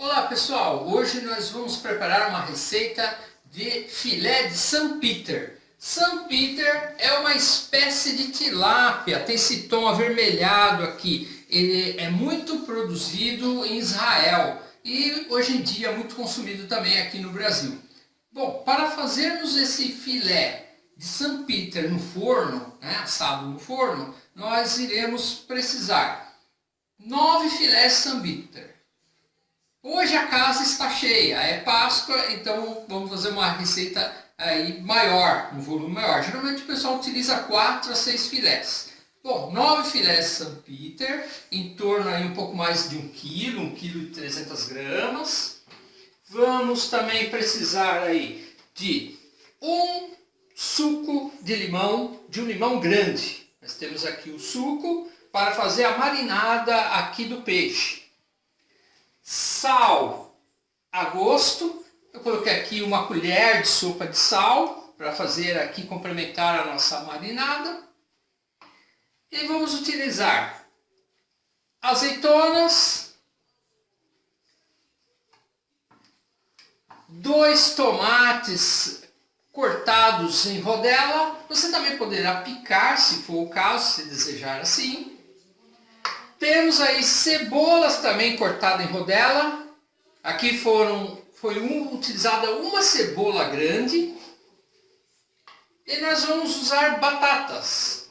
Olá pessoal, hoje nós vamos preparar uma receita de filé de St. Peter. St. Peter é uma espécie de tilápia, tem esse tom avermelhado aqui. Ele é muito produzido em Israel e hoje em dia é muito consumido também aqui no Brasil. Bom, para fazermos esse filé de St. Peter no forno, né, assado no forno, nós iremos precisar nove filés St. Peter. Hoje a casa está cheia, é Páscoa, então vamos fazer uma receita aí maior, um volume maior. Geralmente o pessoal utiliza 4 a 6 filés. Bom, 9 filés St. Peter, em torno aí um pouco mais de 1 kg, 1 kg e 300 gramas. Vamos também precisar aí de um suco de limão, de um limão grande. Nós temos aqui o suco para fazer a marinada aqui do peixe. Sal a gosto. Eu coloquei aqui uma colher de sopa de sal para fazer aqui complementar a nossa marinada. E vamos utilizar azeitonas, dois tomates cortados em rodela. Você também poderá picar, se for o caso, se desejar assim. Temos aí cebolas também cortadas em rodela. Aqui foram, foi um, utilizada uma cebola grande. E nós vamos usar batatas.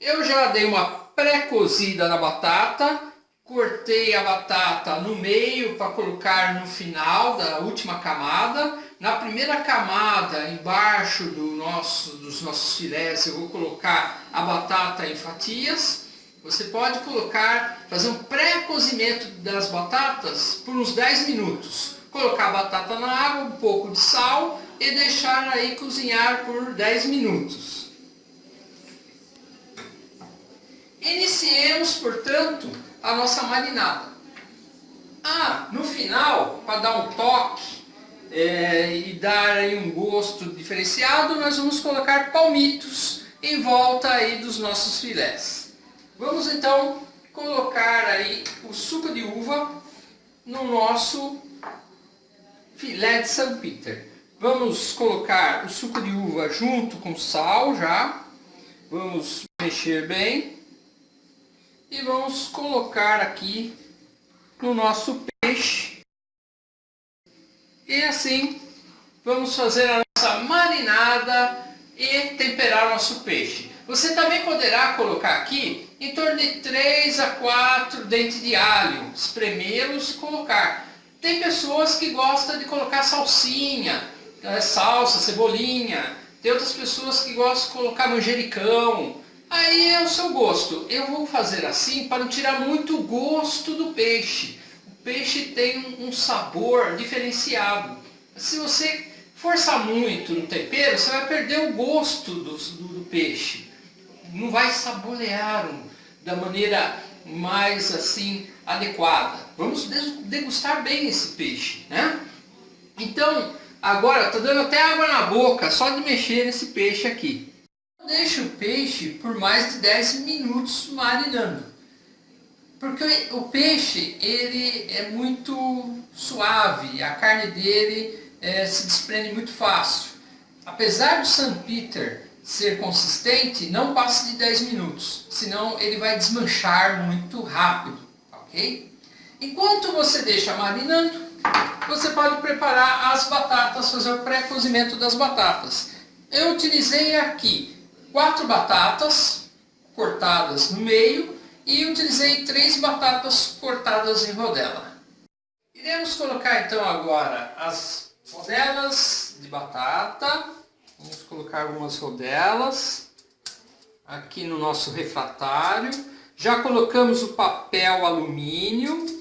Eu já dei uma pré-cozida na batata cortei a batata no meio para colocar no final da última camada. Na primeira camada, embaixo do nosso, dos nossos filés, eu vou colocar a batata em fatias. Você pode colocar, fazer um pré-cozimento das batatas por uns 10 minutos. Colocar a batata na água, um pouco de sal e deixar aí cozinhar por 10 minutos. Iniciemos, portanto, a nossa marinada. Ah, no final, para dar um toque é, e dar aí um gosto diferenciado, nós vamos colocar palmitos em volta aí dos nossos filés. Vamos então colocar aí o suco de uva no nosso filé de São Peter. Vamos colocar o suco de uva junto com sal já. Vamos mexer bem e vamos colocar aqui no nosso peixe. E assim vamos fazer a nossa marinada e temperar nosso peixe. Você também poderá colocar aqui em torno de 3 a 4 dentes de alho, espremê-los e colocar. Tem pessoas que gostam de colocar salsinha, eh, salsa, cebolinha. Tem outras pessoas que gostam de colocar manjericão. Aí é o seu gosto. Eu vou fazer assim para não tirar muito o gosto do peixe. O peixe tem um sabor diferenciado. Se você forçar muito no tempero, você vai perder o gosto do, do, do peixe. Não vai saborear da maneira mais assim adequada. Vamos degustar bem esse peixe, né? Então, agora estou dando até água na boca só de mexer nesse peixe aqui deixe o peixe por mais de 10 minutos marinando. Porque o peixe ele é muito suave, a carne dele é, se desprende muito fácil. Apesar do St. Peter ser consistente, não passe de 10 minutos, senão ele vai desmanchar muito rápido, ok? Enquanto você deixa marinando, você pode preparar as batatas, fazer o pré-cozimento das batatas. Eu utilizei aqui quatro batatas cortadas no meio e utilizei três batatas cortadas em rodela. Iremos colocar então agora as rodelas de batata. Vamos colocar algumas rodelas aqui no nosso refratário. Já colocamos o papel alumínio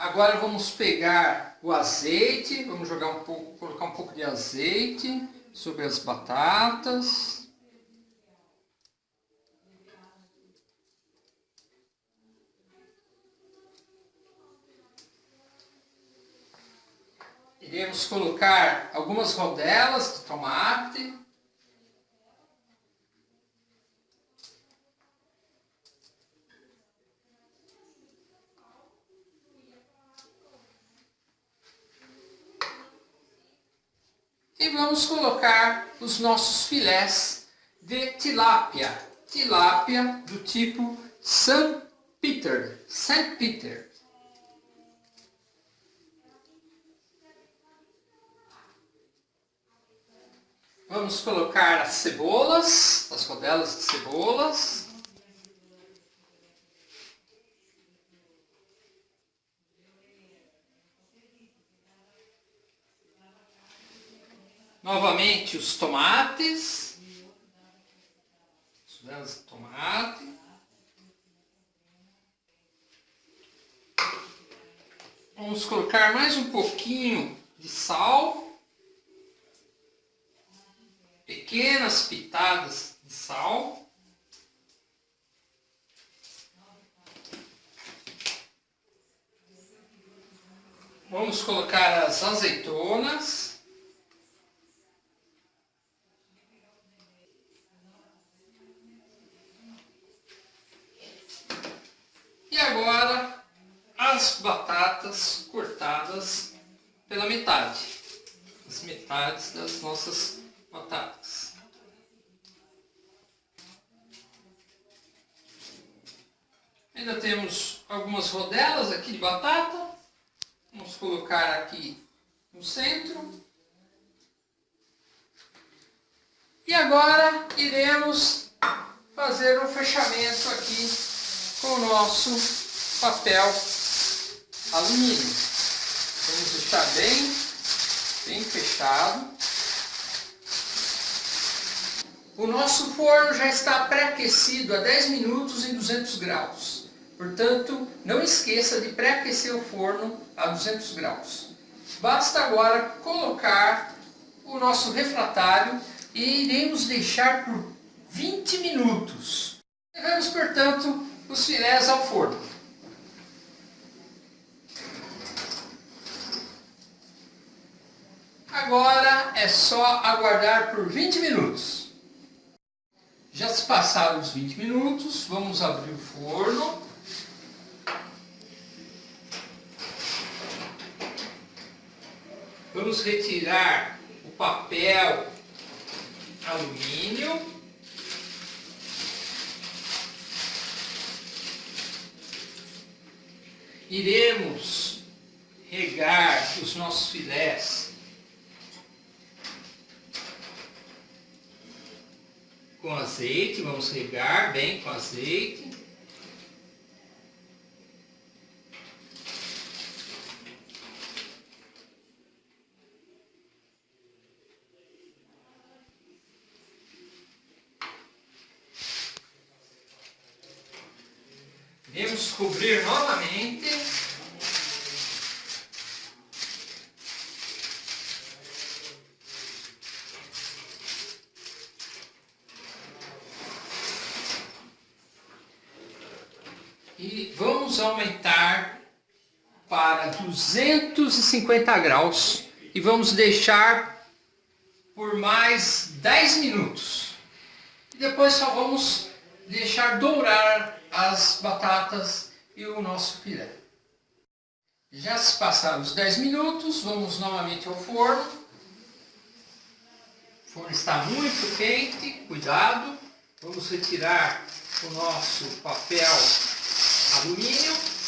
Agora vamos pegar o azeite, vamos jogar um pouco, colocar um pouco de azeite sobre as batatas. iremos colocar algumas rodelas de tomate. E vamos colocar os nossos filés de tilápia. Tilápia do tipo San Peter. San Peter. Vamos colocar as cebolas, as rodelas de cebolas. Novamente os tomates. Rodelas de tomate. Vamos colocar mais um pouquinho de sal pequenas pitadas de sal. Vamos colocar as azeitonas. E agora as batatas cortadas pela metade. As metades das nossas batatas. Ainda temos algumas rodelas aqui de batata. Vamos colocar aqui no centro. E agora iremos fazer o um fechamento aqui com o nosso papel alumínio. Vamos deixar bem, bem fechado. O nosso forno já está pré-aquecido a 10 minutos em 200 graus. Portanto, não esqueça de pré-aquecer o forno a 200 graus. Basta agora colocar o nosso refratário e iremos deixar por 20 minutos. Levamos, portanto, os filés ao forno. Agora é só aguardar por 20 minutos. Já se passaram os 20 minutos, vamos abrir o forno. Vamos retirar o papel alumínio. Iremos regar os nossos filés com azeite, vamos regar bem com azeite. Vamos cobrir novamente. e vamos aumentar para 250 graus e vamos deixar por mais 10 minutos. E depois só vamos deixar dourar as batatas e o nosso filé. Já se passaram os 10 minutos, vamos novamente ao forno. O forno está muito quente, cuidado. Vamos retirar o nosso papel alumínio.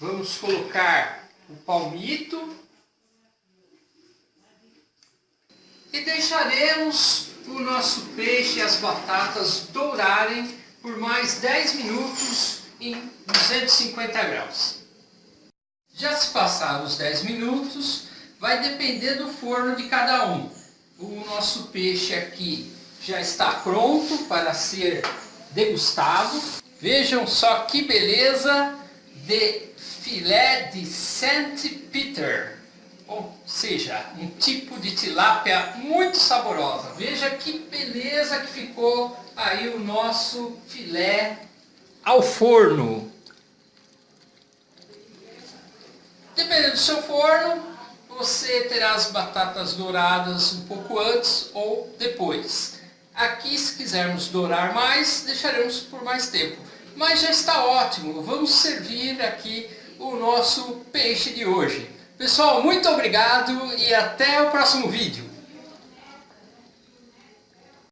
Vamos colocar o palmito. E deixaremos o nosso peixe e as batatas dourarem por mais 10 minutos em 250 graus. Já se passaram os 10 minutos, vai depender do forno de cada um. O nosso peixe aqui já está pronto para ser degustado. Vejam só que beleza de filé de St. Peter. Ou seja, um tipo de tilápia muito saborosa. Veja que beleza que ficou aí o nosso filé ao forno. Dependendo do seu forno, você terá as batatas douradas um pouco antes ou depois. Aqui, se quisermos dourar mais, deixaremos por mais tempo. Mas já está ótimo, vamos servir aqui o nosso peixe de hoje. Pessoal, muito obrigado e até o próximo vídeo.